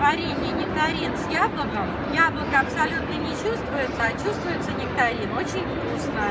варенье нектарин с яблоком. Яблоко абсолютно не чувствуется, а чувствуется нектарин. Очень вкусно.